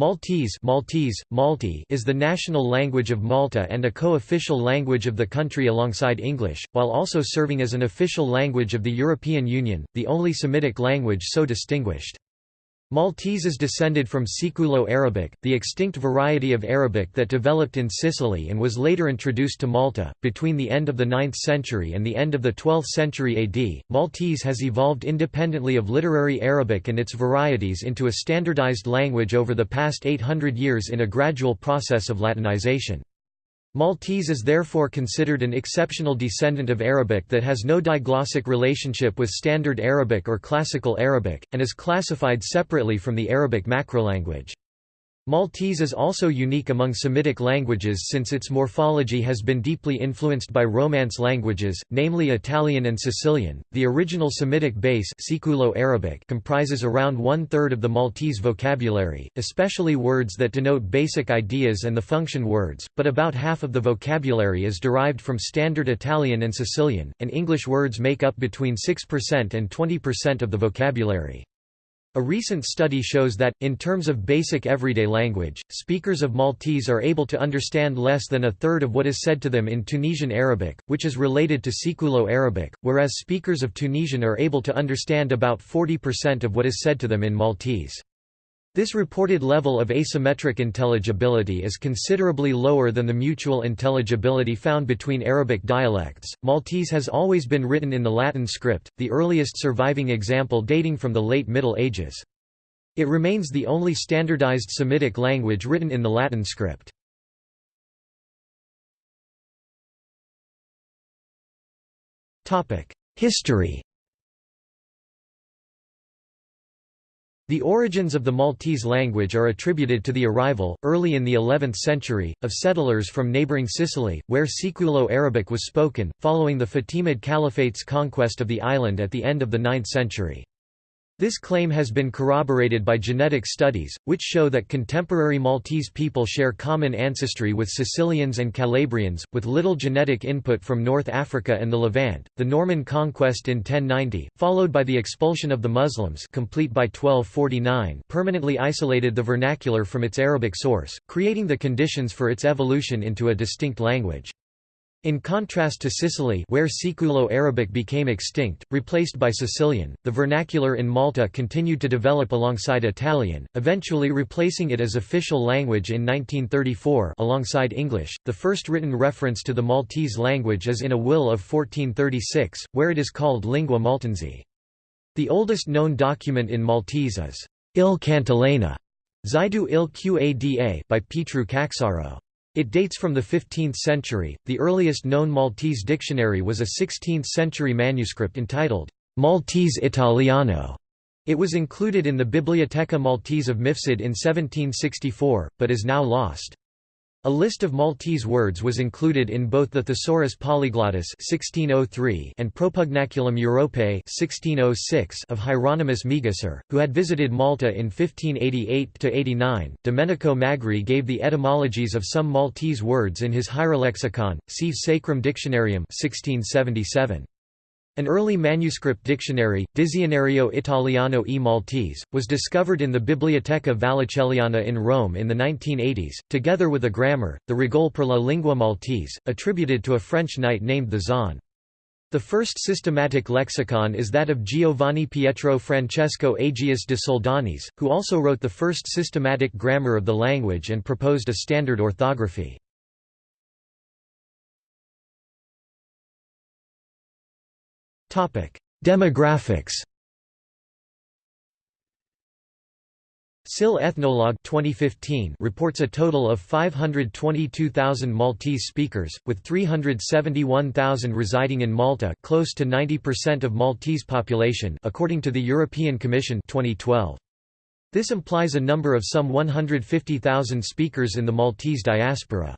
Maltese, Maltese Malti is the national language of Malta and a co-official language of the country alongside English, while also serving as an official language of the European Union, the only Semitic language so distinguished. Maltese is descended from Siculo-Arabic, the extinct variety of Arabic that developed in Sicily and was later introduced to Malta. Between the end of the 9th century and the end of the 12th century AD, Maltese has evolved independently of literary Arabic and its varieties into a standardized language over the past 800 years in a gradual process of Latinization. Maltese is therefore considered an exceptional descendant of Arabic that has no diglossic relationship with Standard Arabic or Classical Arabic, and is classified separately from the Arabic macrolanguage. Maltese is also unique among Semitic languages since its morphology has been deeply influenced by Romance languages, namely Italian and Sicilian. The original Semitic base Siculo-Arabic comprises around one-third of the Maltese vocabulary, especially words that denote basic ideas and the function words, but about half of the vocabulary is derived from Standard Italian and Sicilian, and English words make up between 6% and 20% of the vocabulary. A recent study shows that, in terms of basic everyday language, speakers of Maltese are able to understand less than a third of what is said to them in Tunisian Arabic, which is related to Siculo-Arabic, whereas speakers of Tunisian are able to understand about 40% of what is said to them in Maltese. This reported level of asymmetric intelligibility is considerably lower than the mutual intelligibility found between Arabic dialects. Maltese has always been written in the Latin script, the earliest surviving example dating from the late Middle Ages. It remains the only standardized Semitic language written in the Latin script. History The origins of the Maltese language are attributed to the arrival, early in the 11th century, of settlers from neighbouring Sicily, where Siculo-Arabic was spoken, following the Fatimid Caliphate's conquest of the island at the end of the 9th century. This claim has been corroborated by genetic studies, which show that contemporary Maltese people share common ancestry with Sicilians and Calabrians, with little genetic input from North Africa and the Levant. The Norman conquest in 1090, followed by the expulsion of the Muslims, complete by 1249, permanently isolated the vernacular from its Arabic source, creating the conditions for its evolution into a distinct language. In contrast to Sicily where Siculo-Arabic became extinct, replaced by Sicilian, the vernacular in Malta continued to develop alongside Italian, eventually replacing it as official language in 1934 alongside English. The first written reference to the Maltese language is in a will of 1436, where it is called Lingua Maltense. The oldest known document in Maltese is Il Cantilena, Zaidu il Qada by Petru Caxaro. It dates from the 15th century. The earliest known Maltese dictionary was a 16th century manuscript entitled Maltese Italiano. It was included in the Biblioteca Maltese of Mifsud in 1764, but is now lost. A list of Maltese words was included in both the Thesaurus Polyglottis 1603 and Propugnaculum Europae 1606 of Hieronymus Megisser, who had visited Malta in 1588–89. Domenico Magri gave the etymologies of some Maltese words in his Hierolexicon, see Sacrum Dictionarium 1677. An early manuscript dictionary, Dizionario Italiano e Maltese, was discovered in the Biblioteca Vallicelliana in Rome in the 1980s, together with a grammar, the Regole per la lingua maltese, attributed to a French knight named Thezan. The first systematic lexicon is that of Giovanni Pietro Francesco Agius de Soldanis, who also wrote the first systematic grammar of the language and proposed a standard orthography. Demographics SIL Ethnologue 2015 reports a total of 522,000 Maltese speakers, with 371,000 residing in Malta close to 90% of Maltese population according to the European Commission 2012. This implies a number of some 150,000 speakers in the Maltese diaspora.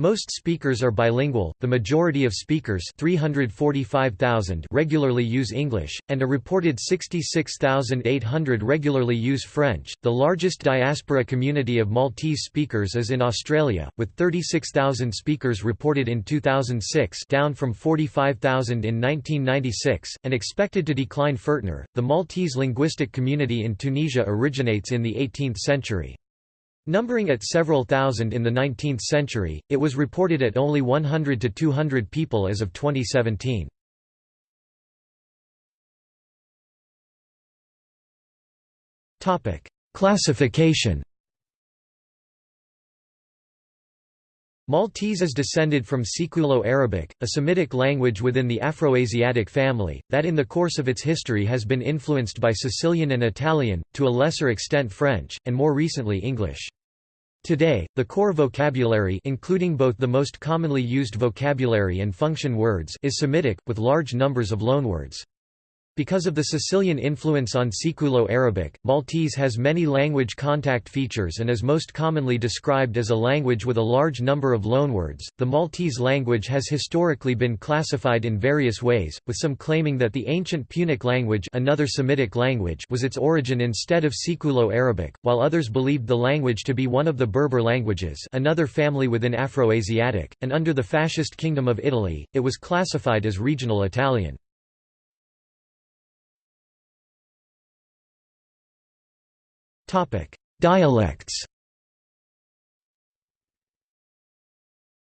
Most speakers are bilingual, the majority of speakers 345,000 regularly use English, and a reported 66,800 regularly use French. The largest diaspora community of Maltese speakers is in Australia, with 36,000 speakers reported in 2006 down from 45,000 in 1996, and expected to decline further. The Maltese linguistic community in Tunisia originates in the 18th century. Numbering at several thousand in the 19th century, it was reported at only 100 to 200 people as of 2017. Classification Maltese is descended from Siculo-Arabic, a Semitic language within the Afroasiatic family, that in the course of its history has been influenced by Sicilian and Italian, to a lesser extent French, and more recently English. Today, the core vocabulary including both the most commonly used vocabulary and function words is Semitic, with large numbers of loanwords. Because of the Sicilian influence on Siculo-Arabic, Maltese has many language contact features and is most commonly described as a language with a large number of loanwords. The Maltese language has historically been classified in various ways, with some claiming that the ancient Punic language, another Semitic language, was its origin instead of Siculo-Arabic, while others believed the language to be one of the Berber languages, another family within Afroasiatic, and under the fascist Kingdom of Italy, it was classified as regional Italian. Dialects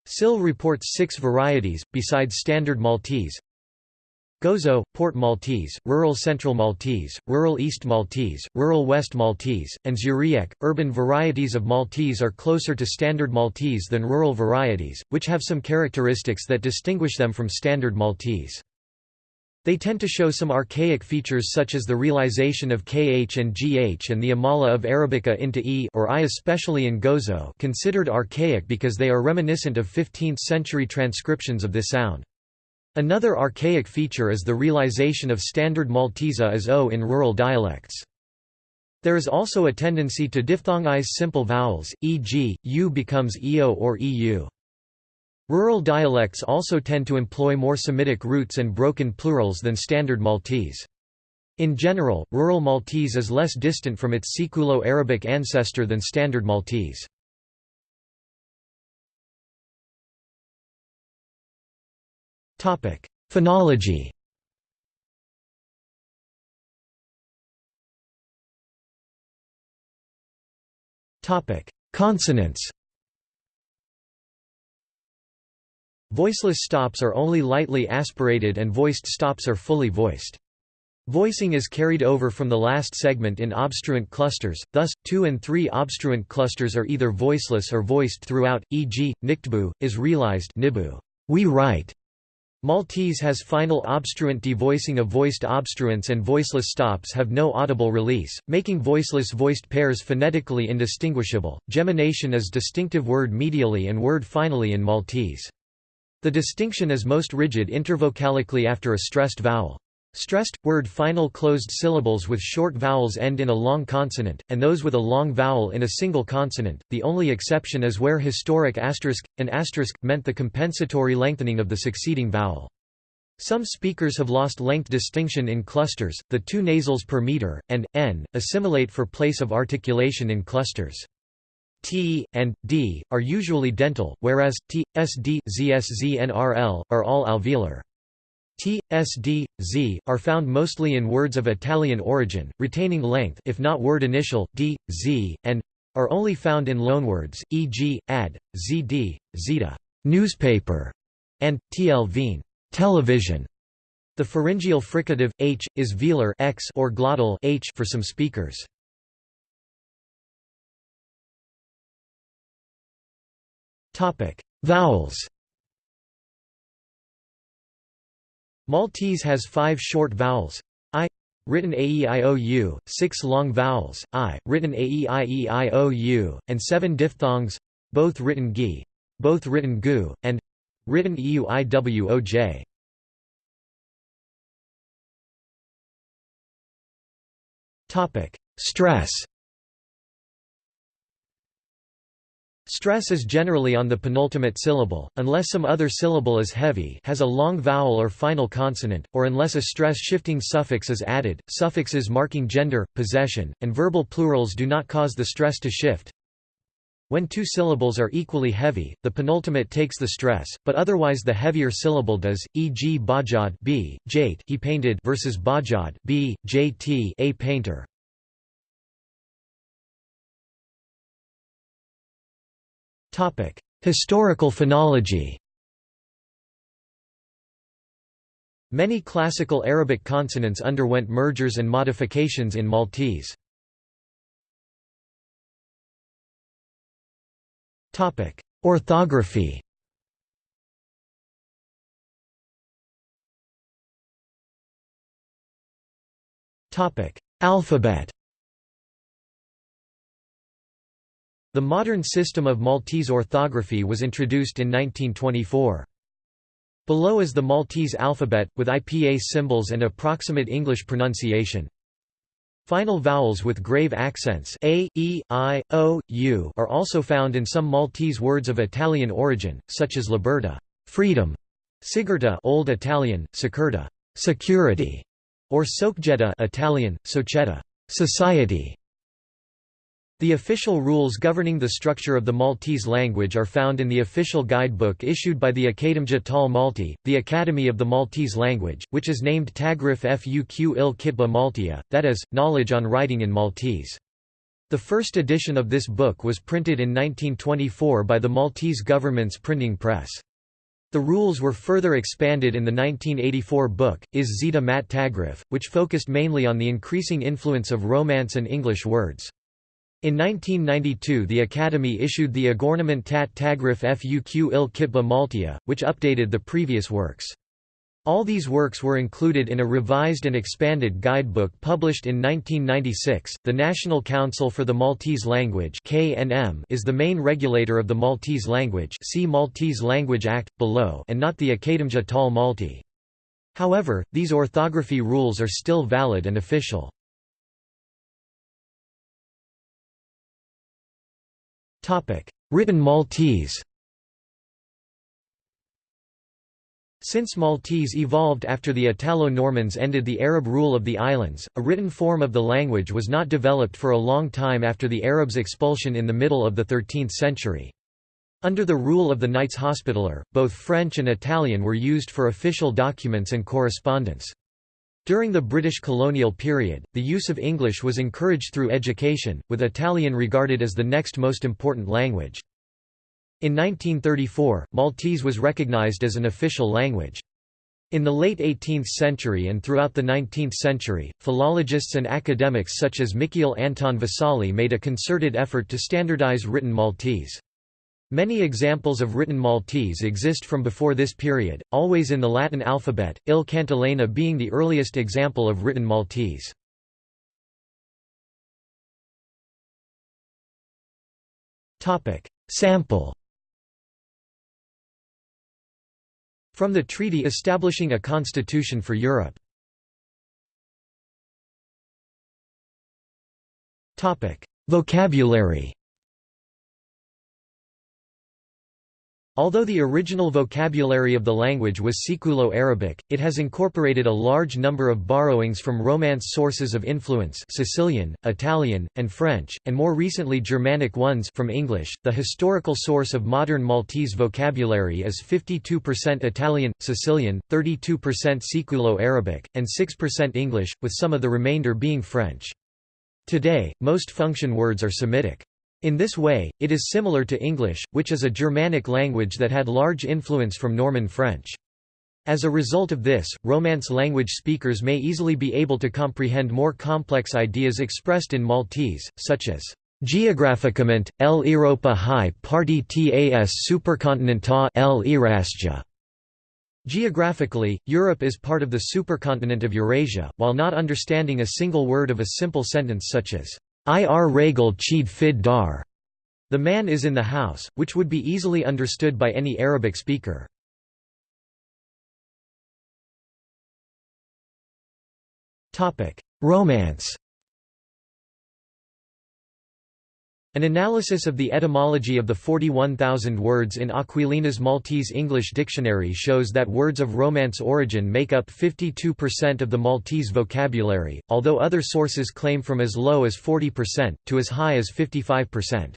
SIL reports six varieties, besides Standard Maltese Gozo, Port Maltese, Rural Central Maltese, Rural East Maltese, Rural West Maltese, and Żurrieq. Urban varieties of Maltese are closer to Standard Maltese than rural varieties, which have some characteristics that distinguish them from Standard Maltese. They tend to show some archaic features such as the realization of kh and gh and the amala of Arabica into e or i especially in Gozo considered archaic because they are reminiscent of 15th-century transcriptions of this sound. Another archaic feature is the realization of standard Maltese as o in rural dialects. There is also a tendency to diphthongize simple vowels, e.g., u becomes eo or eu. Rural dialects also tend to employ more Semitic roots and broken plurals than Standard Maltese. In general, rural Maltese is less distant from its Siculo-Arabic ancestor than Standard Maltese. Phonology Consonants Voiceless stops are only lightly aspirated and voiced stops are fully voiced. Voicing is carried over from the last segment in obstruent clusters, thus, two and three obstruent clusters are either voiceless or voiced throughout, e.g., niktbu, is realized nibu, we write. Maltese has final obstruent devoicing of voiced obstruents and voiceless stops have no audible release, making voiceless-voiced pairs phonetically indistinguishable. Gemination is distinctive word medially and word finally in Maltese. The distinction is most rigid intervocalically after a stressed vowel. Stressed, word final closed syllables with short vowels end in a long consonant, and those with a long vowel in a single consonant. The only exception is where historic asterisk, an asterisk, meant the compensatory lengthening of the succeeding vowel. Some speakers have lost length distinction in clusters, the two nasals per meter, and, n, assimilate for place of articulation in clusters. T, and, D, are usually dental, whereas, T, SD, and RL, are all alveolar. T, SD, Z, are found mostly in words of Italian origin, retaining length if not word initial, D, Z, and are only found in loanwords, e.g., ad, zd, zeta, newspaper, and tlveen, television. The pharyngeal fricative h is velar x or glottal h for some speakers. Vowels. Maltese has five short vowels. I written aeiou, six long vowels, i, written aeieiou, and seven diphthongs, both written gi, both written gu, and written euiwoj. Topic: Stress. Stress is generally on the penultimate syllable, unless some other syllable is heavy has a long vowel or final consonant, or unless a stress-shifting suffix is added. Suffixes marking gender, possession, and verbal plurals do not cause the stress to shift. When two syllables are equally heavy, the penultimate takes the stress, but otherwise the heavier syllable does, e.g. bajad b, jate he painted versus bajad b, jt a painter. Historical phonology Many classical Arabic consonants underwent mergers and modifications in Maltese. Orthography Alphabet The modern system of Maltese orthography was introduced in 1924. Below is the Maltese alphabet, with IPA symbols and approximate English pronunciation. Final vowels with grave accents a, e, i, o, u are also found in some Maltese words of Italian origin, such as libertà freedom", sigurta Old Italian, securta security", or socjeta Italian, società society". The official rules governing the structure of the Maltese language are found in the official guidebook issued by the Akkademja tal Malti, the Academy of the Maltese Language, which is named Tagrif Fuq il Kitba Maltia, that is, Knowledge on Writing in Maltese. The first edition of this book was printed in 1924 by the Maltese government's printing press. The rules were further expanded in the 1984 book, Is Zeta Mat Tagrif, which focused mainly on the increasing influence of Romance and English words. In 1992 the Academy issued the Agornament tat Tagrif Fuq il Kitba Maltia, which updated the previous works. All these works were included in a revised and expanded guidebook published in 1996. The National Council for the Maltese Language (KNM) is the main regulator of the Maltese language. See Maltese Language Act below, and not the Akkademja tal Malti. However, these orthography rules are still valid and official. Written Maltese Since Maltese evolved after the Italo-Normans ended the Arab rule of the islands, a written form of the language was not developed for a long time after the Arabs' expulsion in the middle of the 13th century. Under the rule of the Knights Hospitaller, both French and Italian were used for official documents and correspondence. During the British colonial period, the use of English was encouraged through education, with Italian regarded as the next most important language. In 1934, Maltese was recognized as an official language. In the late 18th century and throughout the 19th century, philologists and academics such as Mikiel Anton Vassalli made a concerted effort to standardize written Maltese. Many examples of written Maltese exist from before this period, always in the Latin alphabet, Il Cantilena being the earliest example of written Maltese. Sample From the treaty establishing a constitution for Europe. Vocabulary Although the original vocabulary of the language was Siculo-Arabic, it has incorporated a large number of borrowings from Romance sources of influence Sicilian, Italian, and French, and more recently Germanic ones from English. The historical source of modern Maltese vocabulary is 52% Italian, Sicilian, 32% Siculo-Arabic, and 6% English, with some of the remainder being French. Today, most function words are Semitic. In this way, it is similar to English, which is a Germanic language that had large influence from Norman French. As a result of this, Romance language speakers may easily be able to comprehend more complex ideas expressed in Maltese, such as Geographicament, L Europa High Party Tas Supercontinenta L Erasja. Geographically, Europe is part of the supercontinent of Eurasia, while not understanding a single word of a simple sentence such as Ir Regal Chid Fid Dar. The man is in the house, which would be easily understood by any Arabic speaker. Romance An analysis of the etymology of the 41,000 words in Aquilina's Maltese English Dictionary shows that words of Romance origin make up 52% of the Maltese vocabulary, although other sources claim from as low as 40%, to as high as 55%.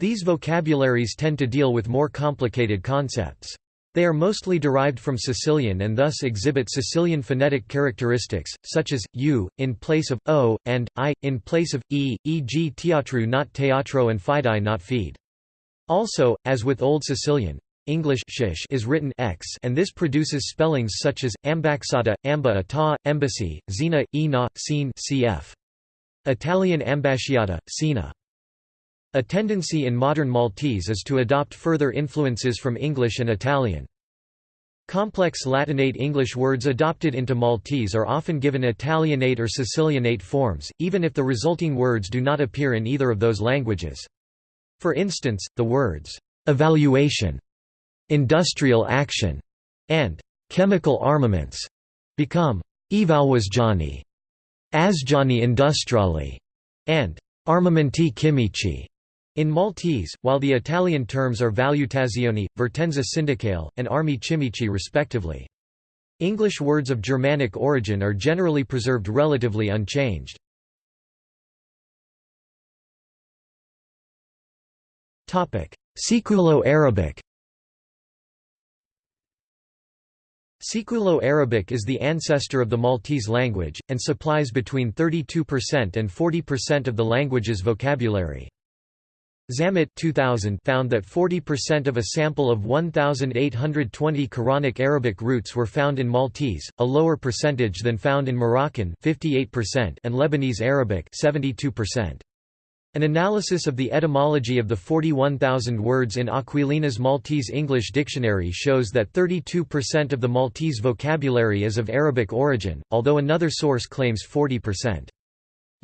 These vocabularies tend to deal with more complicated concepts. They are mostly derived from Sicilian and thus exhibit Sicilian phonetic characteristics, such as, u, in place of, o, and, i, in place of, e, e.g. teatru not teatro and fidei not feed. Also, as with Old Sicilian, English shish is written x and this produces spellings such as, ambaxata, amba ata, embassy, zina, ina, scene cf. Italian ambasciata, sina. A tendency in modern Maltese is to adopt further influences from English and Italian. Complex Latinate English words adopted into Maltese are often given Italianate or Sicilianate forms, even if the resulting words do not appear in either of those languages. For instance, the words, "'evaluation' industrial action, and chemical armaments become evalwasjani, asjani industriali, and armamenti chimici. In Maltese, while the Italian terms are valutazioni, vertenza sindacale, and armi chimici respectively. English words of Germanic origin are generally preserved relatively unchanged. Siculo-Arabic Siculo-Arabic is the ancestor of the Maltese language, and supplies between 32% and 40% of the language's vocabulary. Zammit 2000 found that 40% of a sample of 1,820 Quranic Arabic roots were found in Maltese, a lower percentage than found in Moroccan 58% and Lebanese Arabic 72%. An analysis of the etymology of the 41,000 words in Aquilina's Maltese English Dictionary shows that 32% of the Maltese vocabulary is of Arabic origin, although another source claims 40%.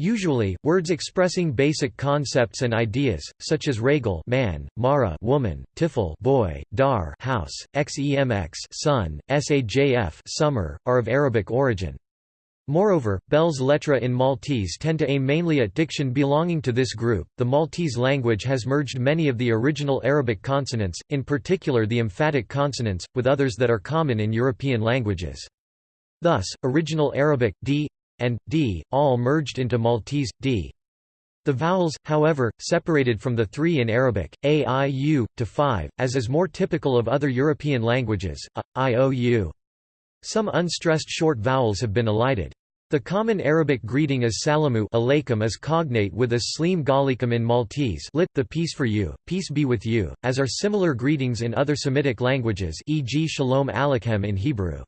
Usually, words expressing basic concepts and ideas, such as regal man, mara woman, tifl boy, dar house, xemx sun, sajf summer, are of Arabic origin. Moreover, belles lettres in Maltese tend to aim mainly at diction belonging to this group. The Maltese language has merged many of the original Arabic consonants, in particular the emphatic consonants, with others that are common in European languages. Thus, original Arabic d and d all merged into Maltese d. The vowels, however, separated from the three in Arabic, a, i, u, to five, as is more typical of other European languages, a, i, o, u. Some unstressed short vowels have been elided. The common Arabic greeting as salamu alaykum is cognate with as slim galikum in Maltese lit, the peace for you, peace be with you, as are similar greetings in other Semitic languages e.g. shalom aleichem in Hebrew.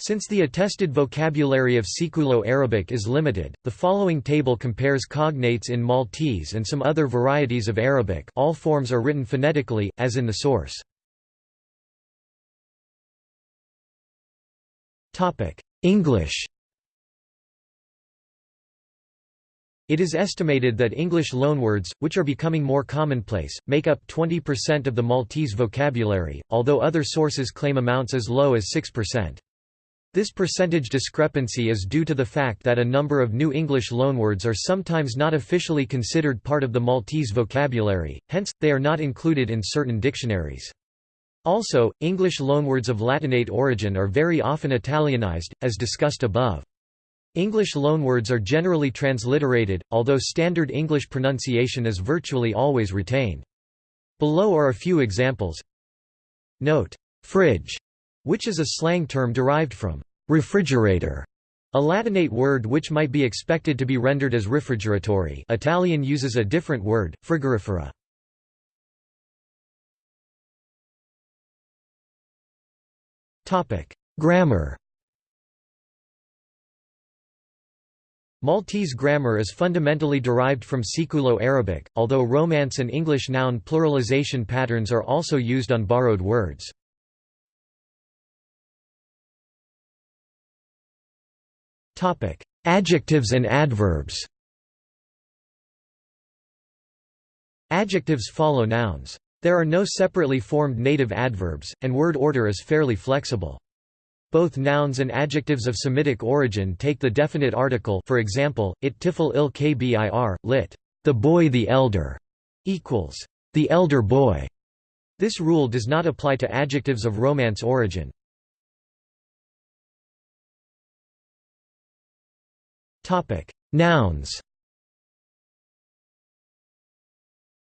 Since the attested vocabulary of Siculo-Arabic is limited, the following table compares cognates in Maltese and some other varieties of Arabic all forms are written phonetically, as in the source. English It is estimated that English loanwords, which are becoming more commonplace, make up 20% of the Maltese vocabulary, although other sources claim amounts as low as 6%. This percentage discrepancy is due to the fact that a number of new English loanwords are sometimes not officially considered part of the Maltese vocabulary, hence, they are not included in certain dictionaries. Also, English loanwords of Latinate origin are very often Italianized, as discussed above. English loanwords are generally transliterated, although standard English pronunciation is virtually always retained. Below are a few examples. Note, fridge, which is a slang term derived from refrigerator, a Latinate word which might be expected to be rendered as refrigeratory Italian uses a different word, frigorifera. Grammar Maltese grammar is fundamentally derived from Siculo-Arabic, although Romance and English noun pluralization patterns are also used on borrowed words. Adjectives and adverbs Adjectives follow nouns. There are no separately formed native adverbs, and word order is fairly flexible. Both nouns and adjectives of Semitic origin take the definite article for example, it tifl il kbir, lit. The boy the elder, equals the elder boy. This rule does not apply to adjectives of Romance origin. Nouns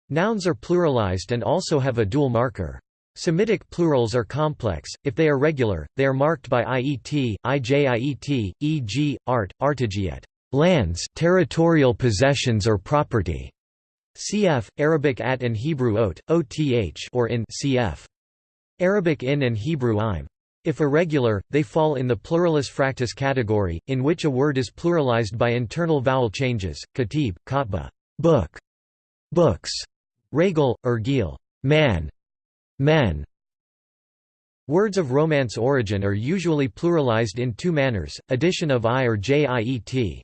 Nouns are pluralized and also have a dual marker. Semitic plurals are complex, if they are regular, they are marked by iet, ijiet, e.g., art, artigiet lands territorial possessions or property", cf. Arabic at and Hebrew ot, oth or in cf. Arabic in and Hebrew im. If irregular, they fall in the pluralis fractus category, in which a word is pluralized by internal vowel changes, katib, katba book, books, regal, ergil man, men. Words of Romance origin are usually pluralized in two manners, addition of i or jiet.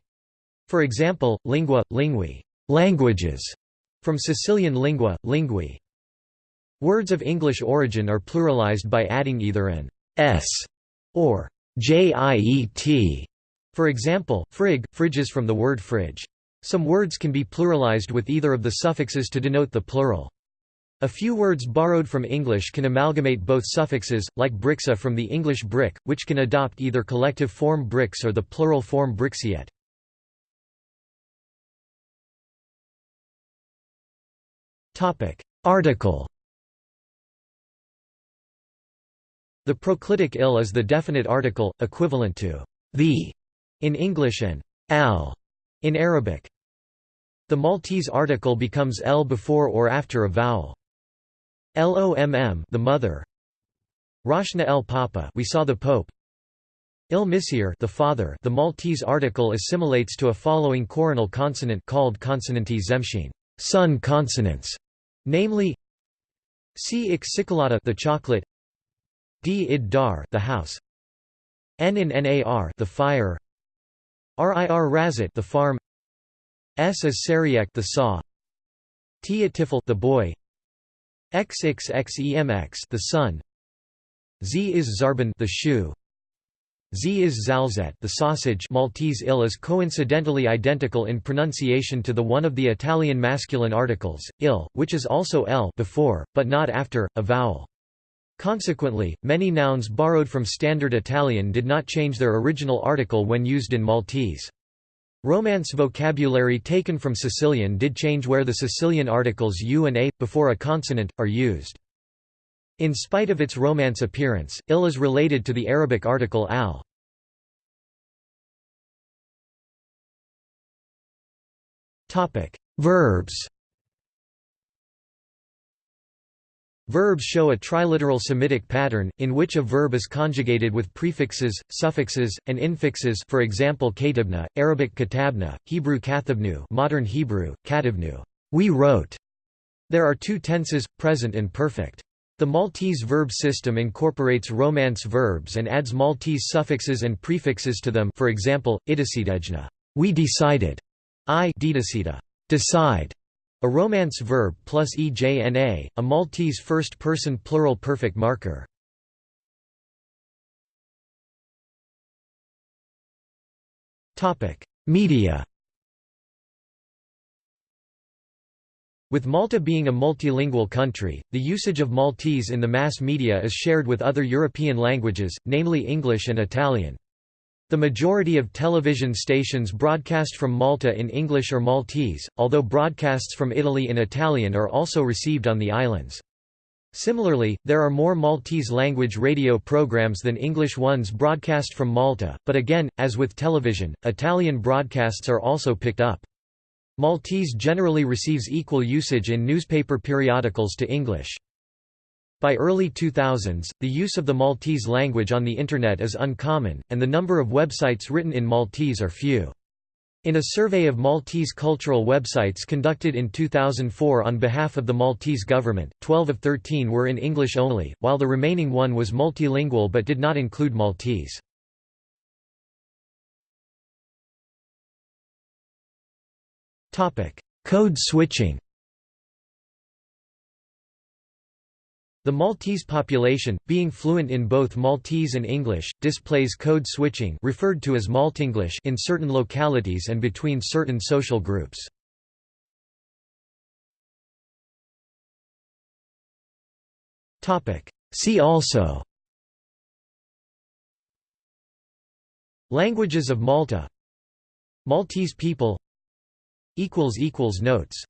For example, lingua, lingui languages", from Sicilian lingua, lingui. Words of English origin are pluralized by adding either an s or jiet. For example, frig, fridges from the word fridge. Some words can be pluralized with either of the suffixes to denote the plural. A few words borrowed from English can amalgamate both suffixes, like brixa from the English brick, which can adopt either collective form bricks or the plural form brixiet. Article The proclitic il is the definite article, equivalent to the in English and al in Arabic. The Maltese article becomes l before or after a vowel. Lomm the mother. Rashna el Papa we saw the Pope. Il Missir the father the Maltese article assimilates to a following coronal consonant called consonanti zemshine son consonants, namely C. Ixicalata the chocolate D. Id Dar the house. N in Nar the fire. Rir Razat the farm. S is Sariak the saw. T Tifel the boy. XXXEMX the sun Z is Zarban the shoe. Z is Zalzet the sausage. Maltese il is coincidentally identical in pronunciation to the one of the Italian masculine articles, il, which is also l before, but not after, a vowel. Consequently, many nouns borrowed from Standard Italian did not change their original article when used in Maltese. Romance vocabulary taken from Sicilian did change where the Sicilian articles u and a, before a consonant, are used. In spite of its Romance appearance, il is related to the Arabic article al. Verbs Verbs show a triliteral Semitic pattern, in which a verb is conjugated with prefixes, suffixes, and infixes for example katibna, Arabic katabna, Hebrew kathabnu modern Hebrew, kativnu. We wrote". There are two tenses, present and perfect. The Maltese verb system incorporates Romance verbs and adds Maltese suffixes and prefixes to them for example, idacidejna we decided", i decide", a Romance verb plus ejna, a Maltese first-person plural perfect marker. Media With Malta being a multilingual country, the usage of Maltese in the mass media is shared with other European languages, namely English and Italian. The majority of television stations broadcast from Malta in English or Maltese, although broadcasts from Italy in Italian are also received on the islands. Similarly, there are more Maltese-language radio programs than English ones broadcast from Malta, but again, as with television, Italian broadcasts are also picked up. Maltese generally receives equal usage in newspaper periodicals to English. By early 2000s, the use of the Maltese language on the Internet is uncommon, and the number of websites written in Maltese are few. In a survey of Maltese cultural websites conducted in 2004 on behalf of the Maltese government, 12 of 13 were in English only, while the remaining one was multilingual but did not include Maltese. Code switching The Maltese population, being fluent in both Maltese and English, displays code switching referred to as Maltenglish in certain localities and between certain social groups. See also Languages of Malta Maltese people Notes